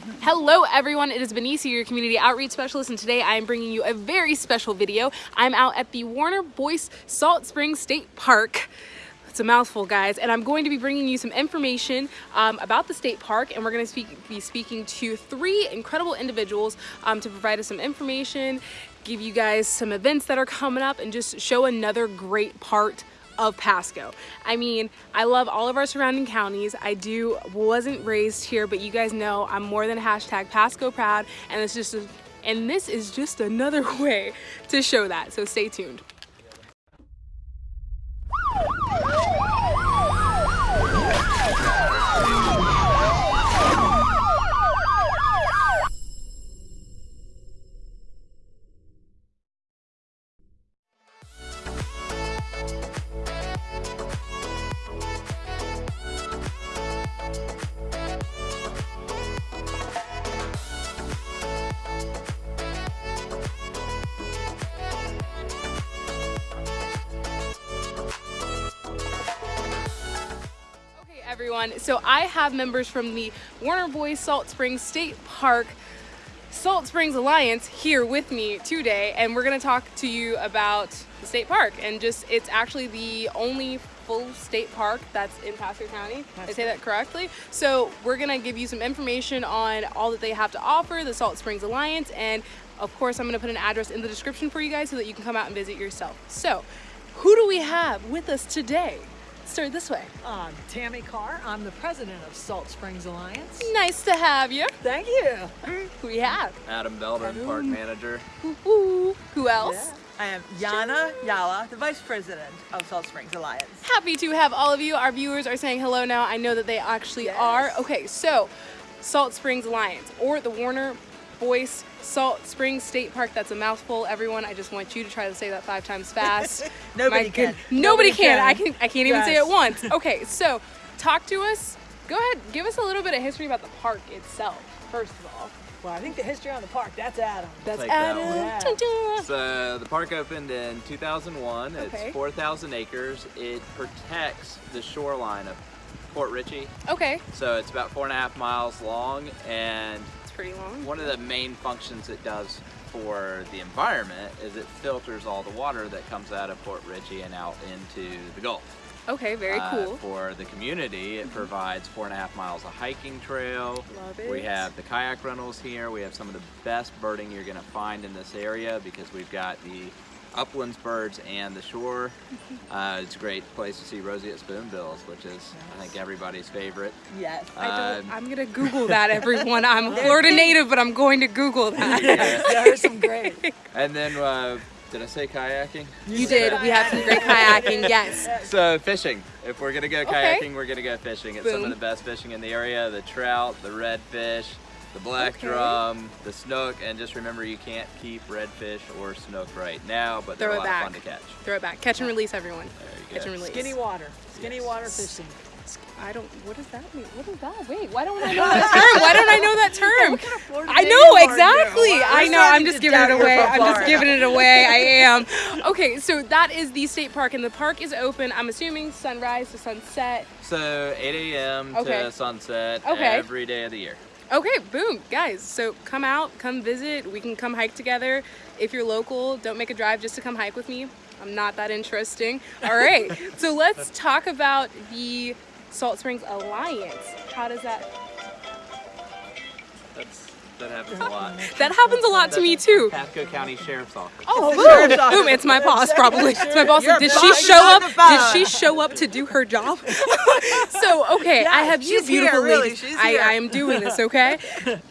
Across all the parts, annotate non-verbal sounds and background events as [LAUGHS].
Hello everyone, it is Benicia, your community outreach specialist, and today I am bringing you a very special video. I'm out at the Warner Boyce Salt Springs State Park. It's a mouthful, guys, and I'm going to be bringing you some information um, about the state park, and we're going to speak, be speaking to three incredible individuals um, to provide us some information, give you guys some events that are coming up, and just show another great part of Pasco. I mean, I love all of our surrounding counties. I do, wasn't raised here, but you guys know I'm more than hashtag Pasco proud, and it's just, a, and this is just another [LAUGHS] way to show that. So stay tuned. Everyone. So I have members from the Warner Boyce Salt Springs State Park Salt Springs Alliance here with me today and we're going to talk to you about the state park and just it's actually the only full state park that's in Pasco County. That's I say that correctly. So we're going to give you some information on all that they have to offer, the Salt Springs Alliance and of course I'm going to put an address in the description for you guys so that you can come out and visit yourself. So who do we have with us today? Start this way. I'm Tammy Carr. I'm the president of Salt Springs Alliance. Nice to have you. Thank you. Who we have? Adam Belden, Adam. park manager. Who, who else? Yeah. I am Yana Yala, the vice president of Salt Springs Alliance. Happy to have all of you. Our viewers are saying hello now. I know that they actually yes. are. Okay, so Salt Springs Alliance or the Warner Boyce Salt Springs State Park. That's a mouthful, everyone. I just want you to try to say that five times fast. [LAUGHS] nobody, can. nobody, nobody can. can. I can. I can't even yes. say it once. [LAUGHS] Okay, so talk to us. Go ahead. Give us a little bit of history about the park itself. First of all. Well, I think the history on the park, that's Adam. That's Adam. That yeah. So the park opened in 2001. Okay. It's 4,000 acres. It protects the shoreline of Port Richey. Okay. So it's about four and a half miles long and pretty long. One of the main functions it does for the environment is it filters all the water that comes out of Port Richey and out into the Gulf. Okay, very uh, cool. For the community, it mm -hmm. provides four and a half miles of hiking trail. Love it. We have the kayak rentals here. We have some of the best birding you're going to find in this area because we've got the uplands birds and the shore. [LAUGHS] Uh, it's a great place to see roseate spoonbills, which is, yes. I think, everybody's favorite. Yes. Um, I am going to Google that, [LAUGHS] everyone. I'm a Florida native, but I'm going to Google that. Yeah. there are some great. [LAUGHS] And then, uh, did I say kayaking? You did. We have some great kayaking, yes. So fishing. If we're going to go kayaking, okay. we're going to go fishing. It's Boom. some of the best fishing in the area. The trout, the redfish, the black okay. drum, the snook, and just remember you can't keep redfish or snook right now, but they're a lot back. of fun to catch. Throw it back. Catch and release, everyone. Catch and release. Skinny water. Skinny yes. water fishing. I don't. What does that mean? What is that? Wait, why don't I know that [LAUGHS] term? Why don't I know that term? kind of I know exactly. I know. I'm just giving it away. I'm just giving it away. I [LAUGHS] am. Okay, so that is the state park, and the park is open. I'm assuming sunrise to sunset. So 8 a.m. Okay. to sunset okay. every day of the year. Okay, boom, guys. So come out, come visit. We can come hike together. If you're local, don't make a drive just to come hike with me. I'm not that interesting. All right, [LAUGHS] so let's talk about the Salt Springs Alliance. How does that? That's that happens a lot. [LAUGHS] that happens a lot to me too. Pasco County Sheriff's Office. Oh, boom! boom! It's my boss, probably. It's my boss. Did she show up? Did she show up to do her job? [LAUGHS] [LAUGHS] so okay, yeah, I have you beautiful here, ladies. Really. I, I am doing this. Okay,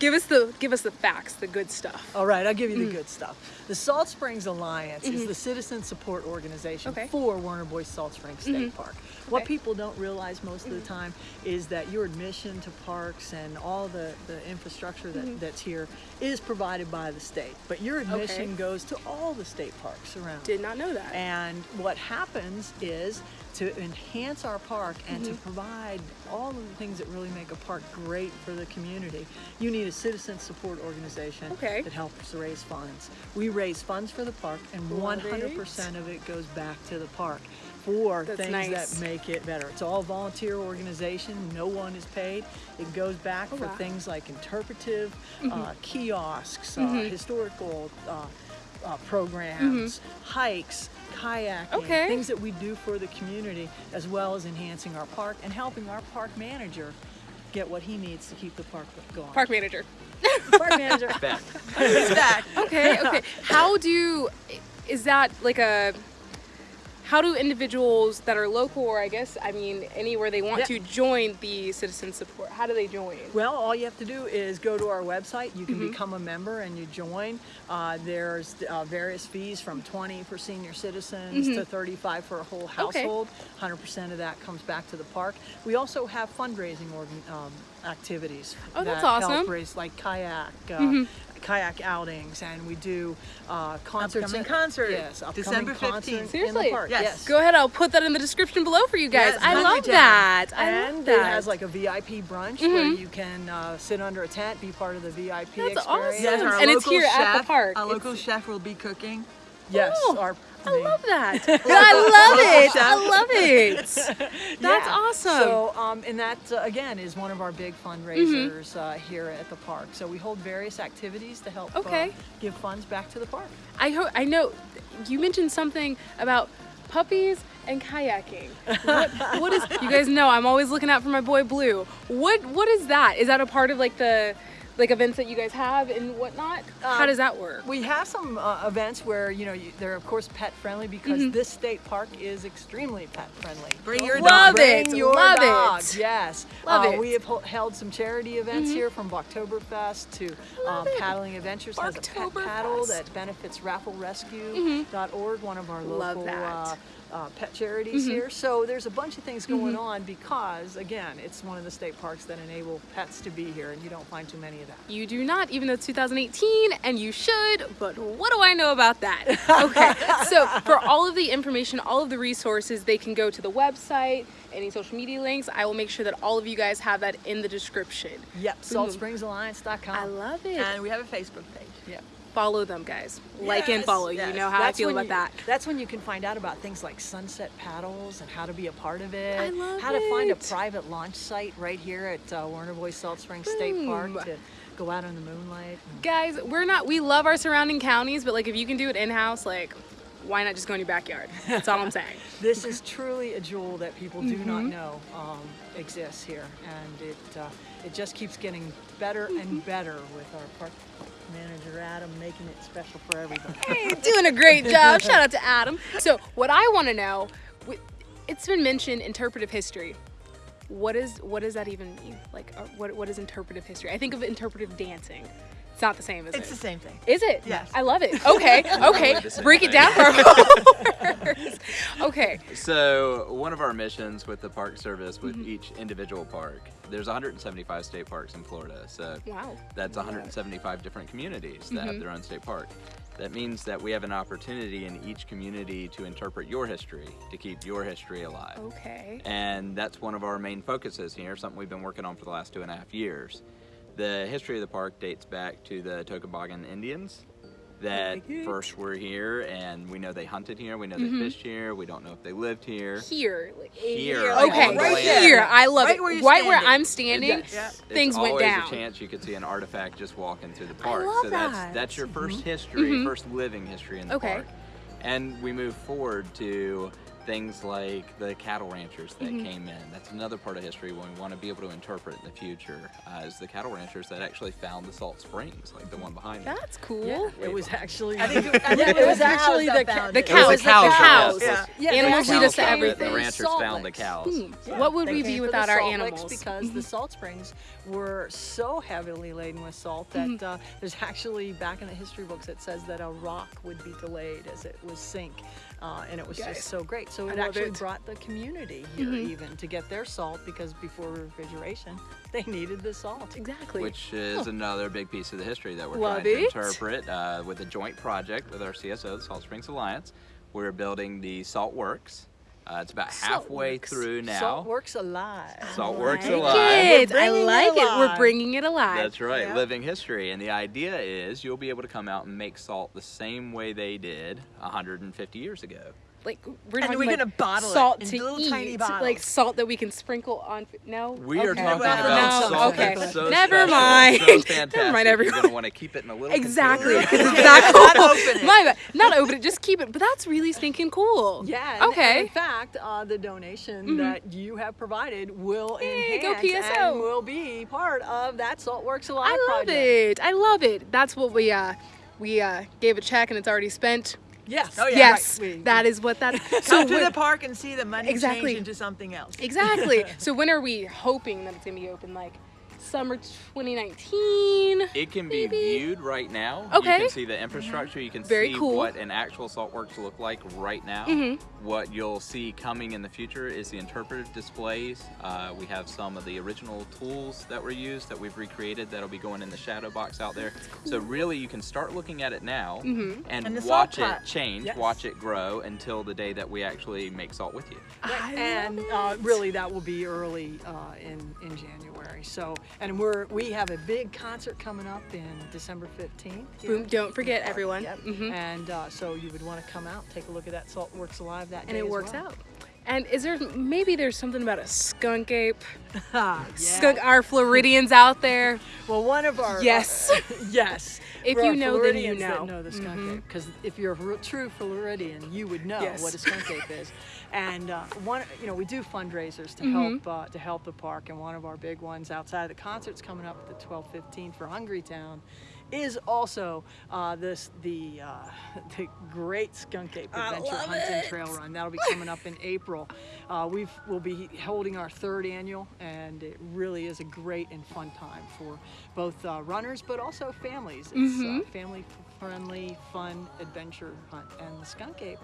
give us the give us the facts, the good stuff. All right, I'll give you the mm. good stuff. The Salt Springs Alliance mm -hmm. is mm-hmm. the citizen support organization okay. for Warner Boyce Salt Springs State mm -hmm. Park. What people don't realize most of the time is that your admission to parks and all the, the infrastructure that, mm -hmm. that's here is provided by the state. But your admission okay. goes to all the state parks around. Did not know that. And what happens is to enhance our park and mm -hmm. to mm-hmm. provide all of the things that really make a park great for the community, you need a citizen support organization okay. that helps raise funds. We raise funds for the park and 100% of it goes back to the park. for That's things nice. that make it better. It's all volunteer organization. No one is paid. It goes back Oh, for wow. Mm-hmm. things like interpretive uh, kiosks, uh, historical uh, uh, programs, hikes, kayaking. Okay. things that we do for the community, as well as enhancing our park and helping our park manager get what he needs to keep the park going. Park manager. park manager. Back. [LAUGHS] He's back. Okay, okay. How do you is that like a how do individuals that are local or I guess I mean anywhere they want Yeah. to join the citizen support? How do they join? Well, all you have to do is go to our website. You can Mm-hmm. become a member and you join. Uh, there's uh, various fees from 20 for senior citizens to 35 for a whole Mm-hmm. Okay. household. 100% of that comes back to the park. We also have fundraising organ, um, activities. Oh, that's that help awesome. Mm-hmm. raise like kayak. Uh, Kayak outings, and we do uh, concerts. Upcoming at- concert, Yes, December concert 15th. in the Seriously? park, Yes. yes. Go ahead, I'll put that in the description below for you guys. Yes, I love that. I and love that. Mm-hmm. has like a VIP brunch where you can uh, sit under a tent, be part of the VIP That's experience. awesome. Yes, And it's here chef, at the park. Our It's- local chef will be cooking. Yes, Oh, our I love that. [LAUGHS] I love it. I love it. [LAUGHS] That's Yeah. awesome. So, um, and that uh, again is one of our big fundraisers Mm-hmm. uh, here at the park. So we hold various activities to help Okay. uh, give funds back to the park. I hope I know you mentioned something about puppies and kayaking. What, what is you guys know I'm always looking out for my boy Blue. What what is that? Is that a part of like the like events that you guys have and whatnot? How Um, does that work? We have some uh, events where you know you, they're of course pet friendly because Mm-hmm. this state park is extremely pet friendly. Bring your dog. Love dog. it. Your love dog. it. Yes. Love Uh, it. Mm-hmm. We have held some charity events here from Oktoberfest to um, Paddling Adventures has a pet paddle that benefits rafflerescue.org, one of our Mm-hmm. Love local that. uh, uh, pet charities Mm-hmm. here. So there's a bunch of things going on because, again, it's one of the state parks that enable pets to be here, and you don't find too many of that. You do not, even though it's 2018, and you should, but what do I know about that? [LAUGHS] Okay, so for all of the information, all of the resources, they can go to the website, any social media links. I will make sure that all of you guys have that in the description. Yep, saltspringsalliance.com. I love it. And we have a Facebook page. Yep. follow them, guys. Like and Yes, follow. You know how I That's feel when about you- that. That's when you can find out about things like sunset paddles and how to be a part of it. I love how to find a private launch site right here at uh, Warner Boyce Salt Springs State Park to go out in the moonlight. Guys, we're not. We love our surrounding counties, but like if you can do it in house, like why not just go in your backyard? That's all I'm saying. [LAUGHS] This is truly a jewel that people do not Mm-hmm. know um, exists here, and it uh, it just keeps getting better Mm-hmm. and better with our park manager Adam making it special for everybody. [LAUGHS] Hey, doing a great job. Shout out to Adam. So, what I want to know, it's been mentioned interpretive history. What is what does that even mean? Like, uh, what what is interpretive history? I think of interpretive dancing. It's not the same, is It's it? the same thing. Is it? Yes. I love it. Okay. [LAUGHS] Okay. the same Break it down for our. [LAUGHS] Okay. So one of our missions with the Park Service, Mm-hmm. with each individual park, there's 175 state parks in Florida. So Wow. that's 175 different communities that Mm-hmm. have their own state park. That means that we have an opportunity in each community to interpret your history, to keep your history alive. Okay. And that's one of our main focuses here, something we've been working on for the last two and a half years. The history of the park dates back to the Tocobagan Indians that first were here, and we know they hunted here, we know they Mm-hmm. fished here, we don't know if they lived here. Here. Like, Here, like Okay. on the land. Here. I love Right it. where you're right where. I'm standing, Yes. Yeah. It's things went always down. a chance you could see an artifact just walking through the park. love so that's that. that's your 1st history, first living history in the. Okay. park. And we move forward to things like the cattle ranchers that Mm-hmm. came in. That's another part of history when we want to be able to interpret in the future. Uh, is the cattle ranchers that actually found the salt springs, like the one behind me. That's cool. Yeah, it was actually. I think it, [LAUGHS] I think Yeah, it it was, was actually the that ca- The it. It was cows. the cows, the cows. yes. Yeah, Animals lead us to everything. The ranchers Salt found the cows. Hmm. Yeah, what would they we be without our salt licks animals? Because the salt springs were so heavily laden with salt that Mm-hmm. uh, there's actually back in the history books it says that a rock would be delayed as it was sink, uh, and it was Guys, just so great. So it love actually it. Mm-hmm. brought the community here even to get their salt because before refrigeration [LAUGHS] they needed the salt. Exactly. Which is another big piece of the history that we're Love trying to interpret uh, with a joint project with our CSO, the Salt Springs Alliance. We're building the Salt Works. Uh, it's about halfway Works. through now. Salt works alive. Salt Works like alive. it. I bringing it like it. We're bringing it alive. That's right, Yeah. living history. And the idea is you'll be able to come out and make salt the same way they did 150 years ago. Like we're And talking we're like gonna bottle it salt in to little eat, tiny like salt that we can sprinkle on. No, We are Okay. talking Well, about no, salt okay. that's so Never special, mind. So [LAUGHS] Never fantastic. mind, You're everyone. gonna want to keep it in a little Exactly. container. 'cause it's [LAUGHS] that Not cool. open [LAUGHS] it. My bad. Not open it. Just keep it. But that's really stinking cool. Yeah. Okay. in fact, uh, the donation that you have provided will Yay, go enhance PSO. and will be part of that Salt Saltworks Alive I love project. it. I love it. That's what we uh we uh gave a check and it's already spent. Yes. Oh, yeah, yes, right. We- that is what that. [LAUGHS] Come to the park and see the money Exactly. change into something else. exactly. [LAUGHS] So when are we hoping that it's gonna be open? Like summer 2019. It can be viewed right now. Okay. You can see the infrastructure. You can Very see cool. what an actual saltworks look like right now. Mhm. What you'll see coming in the future is the interpretive displays. Uh, we have some of the original tools that were used that we've recreated that'll be going in the shadow box out there. So really, you can start looking at it now Mhm. and, And watch it change, Yes. watch it grow until the day that we actually make salt with you. I and uh, really that will be early uh, in in January. So and we're we have a big concert coming up in December 15th. here. Boom! Don't forget everyone. Yep. Mhm. And uh, so you would want to come out, take a look at that Saltworks Alive that And day it works well. out. And is there maybe there's something about a skunk ape? [LAUGHS] Ah, yeah. Skunk our Floridians out there. Well, one of our Yes. [LAUGHS] yes. [LAUGHS] If you know, then you know. know the skunk Mhm. ape. Because if you're a true Floridian, you would know Yes. what a skunk ape is. And uh, one, you know, we do fundraisers to Mhm. help uh, to help the park. And one of our big ones outside of the concerts coming up at the 12:15 for Hungry Town is also uh, this the uh, [LAUGHS] the Great Skunk Ape Adventure love Hunt and it. Trail Run. That'll be [LAUGHS] coming up in April. Uh, we've we'll be holding our third annual, and it really is a great and fun time for both uh, runners but also families. It's Mhm. uh, family friendly, fun adventure hunt, and the Skunk Ape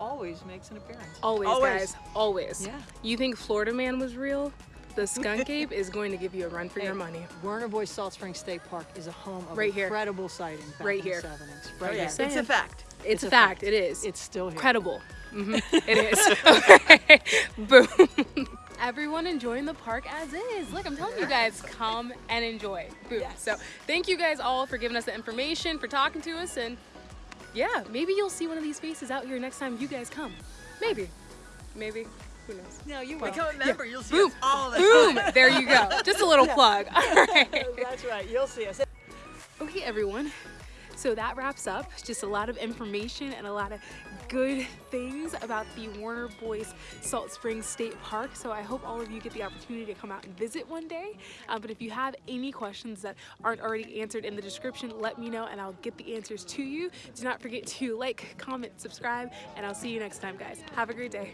always makes an appearance. Always, Always. guys. Always. Yeah. You think Florida Man was real? The skunk ape is going to give you a run for your money. Werner Boyce Salt Spring State Park is a home of Right here. incredible sightings back Right in here. the 70s. Oh, Right yeah. here. It's a fact. It's, It's a a fact. fact. It is. It's still here. credible. hmm [LAUGHS] It is. Okay. [LAUGHS] Boom. Everyone enjoying the park as is. Look, I'm telling you guys, come and enjoy. Boom. Yes. So thank you guys all for giving us the information, for talking to us, and yeah, maybe you'll see one of these faces out here next time you guys come. Maybe. Maybe. Who knows? No, you will. Become a member. You'll see Boom. us all the Boom. time. There you go. Just a little plug. [LAUGHS] All right. That's right. You'll see us. Okay, everyone. So that wraps up just a lot of information and a lot of good things about the Warner Boyce Salt Springs State Park. So I hope all of you get the opportunity to come out and visit one day. Uh, but if you have any questions that aren't already answered in the description, let me know and I'll get the answers to you. Do not forget to like, comment, subscribe, and I'll see you next time, guys. Have a great day.